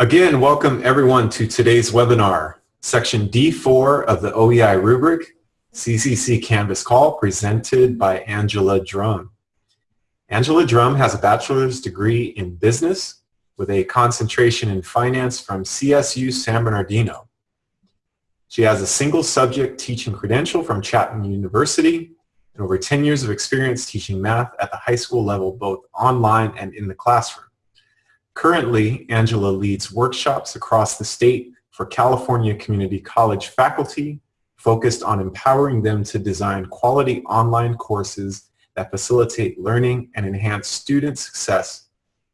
Again, welcome everyone to today's webinar, section D4 of the OEI rubric, CCC Canvas Call, presented by Angela Drum. Angela Drum has a bachelor's degree in business with a concentration in finance from CSU San Bernardino. She has a single subject teaching credential from Chapman University and over 10 years of experience teaching math at the high school level, both online and in the classroom. Currently, Angela leads workshops across the state for California Community College faculty focused on empowering them to design quality online courses that facilitate learning and enhance student success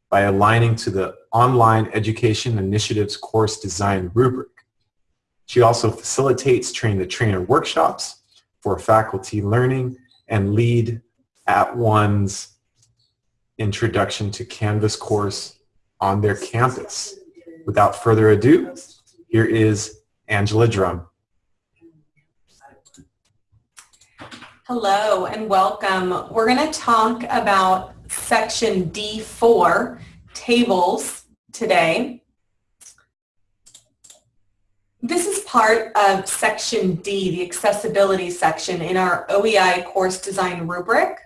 by aligning to the Online Education Initiative's course design rubric. She also facilitates train the trainer workshops for faculty learning and lead @ONE's introduction to Canvas course on their campus. Without further ado, here is Angela Drum. Hello and welcome. We're going to talk about section D4, tables, today. This is part of section D, the accessibility section in our OEI course design rubric.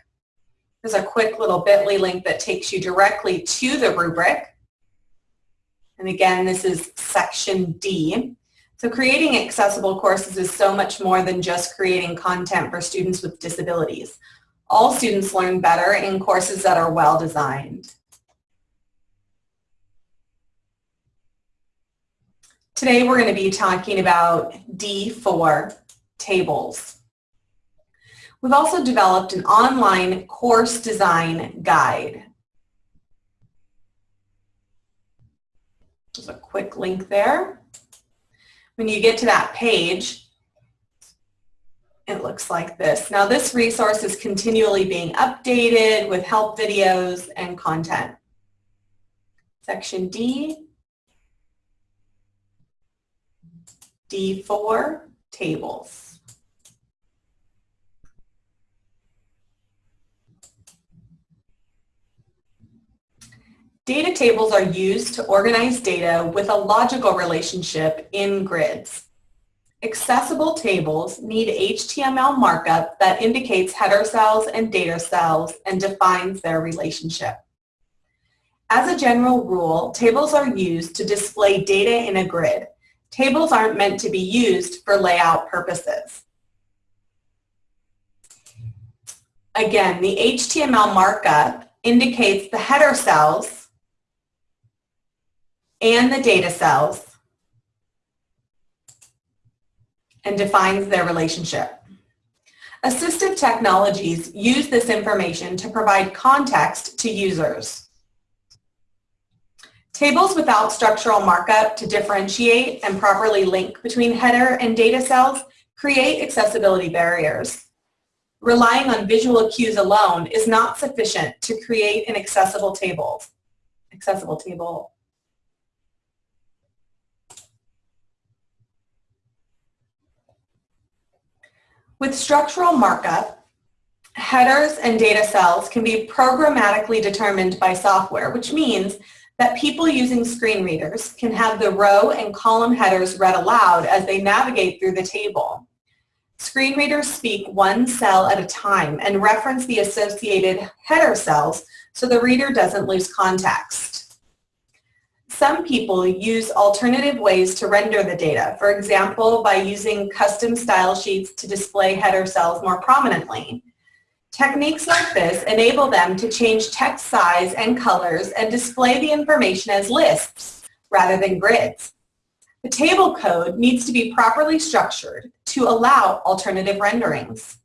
There's a quick little bit.ly link that takes you directly to the rubric. And again, this is section D. So creating accessible courses is so much more than just creating content for students with disabilities. All students learn better in courses that are well designed. Today we're going to be talking about D4 tables. We've also developed an online course design guide. There's a quick link there. When you get to that page, it looks like this. Now this resource is continually being updated with help videos and content. Section D, D4, tables. Data tables are used to organize data with a logical relationship in grids. Accessible tables need HTML markup that indicates header cells and data cells and defines their relationship. As a general rule, tables are used to display data in a grid. Tables aren't meant to be used for layout purposes. Again, the HTML markup indicates the header cells and the data cells and defines their relationship. Assistive technologies use this information to provide context to users. Tables without structural markup to differentiate and properly link between header and data cells create accessibility barriers. Relying on visual cues alone is not sufficient to create an accessible table. Accessible table With structural markup, headers and data cells can be programmatically determined by software, which means that people using screen readers can have the row and column headers read aloud as they navigate through the table. Screen readers speak one cell at a time and reference the associated header cells so the reader doesn't lose context. Some people use alternative ways to render the data, for example, by using custom style sheets to display header cells more prominently. Techniques like this enable them to change text size and colors and display the information as lists rather than grids. The table code needs to be properly structured to allow alternative renderings.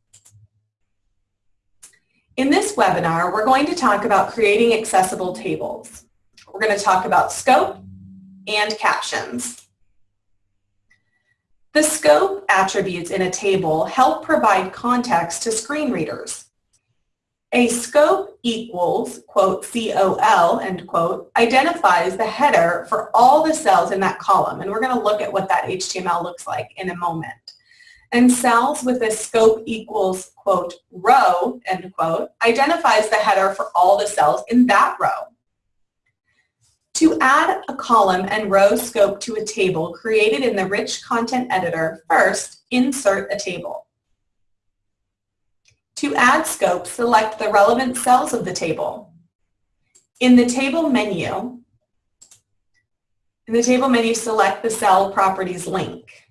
In this webinar, we're going to talk about creating accessible tables. We're going to talk about scope and captions. The scope attributes in a table help provide context to screen readers. A scope equals, quote, COL, end quote, identifies the header for all the cells in that column. And we're going to look at what that HTML looks like in a moment. And cells with a scope equals, quote, row, end quote, identifies the header for all the cells in that row. To add a column and row scope to a table created in the Rich Content Editor, first insert a table. To add scope, select the relevant cells of the table. In the table menu, in the table menu, select the cell properties link.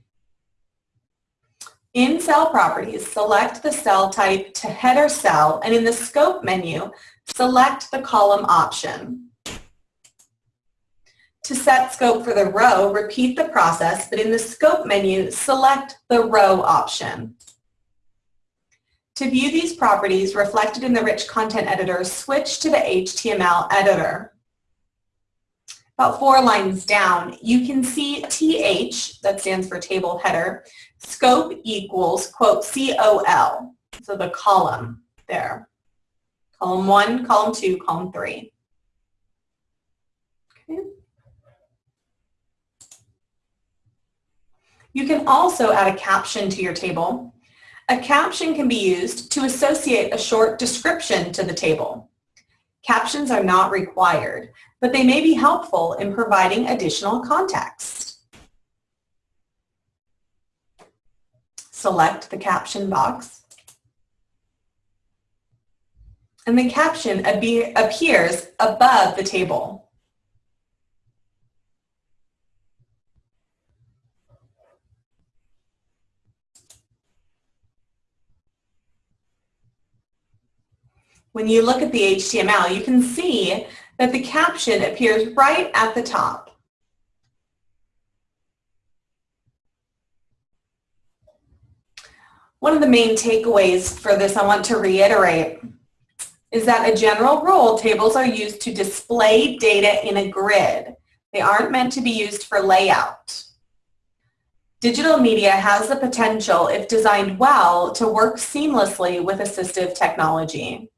In cell properties, select the cell type to header cell and in the scope menu, select the column option. To set scope for the row, repeat the process, but in the scope menu, select the row option. To view these properties reflected in the rich content editor, switch to the HTML editor about four lines down, you can see TH, that stands for table header, scope equals, quote, COL, so the column there. Column one, column two, column three. You can also add a caption to your table. A caption can be used to associate a short description to the table. Captions are not required, but they may be helpful in providing additional context. Select the caption box. And the caption appears above the table. When you look at the HTML, you can see that the caption appears right at the top. One of the main takeaways for this I want to reiterate is that a general rule, tables are used to display data in a grid. They aren't meant to be used for layout. Digital media has the potential, if designed well, to work seamlessly with assistive technology.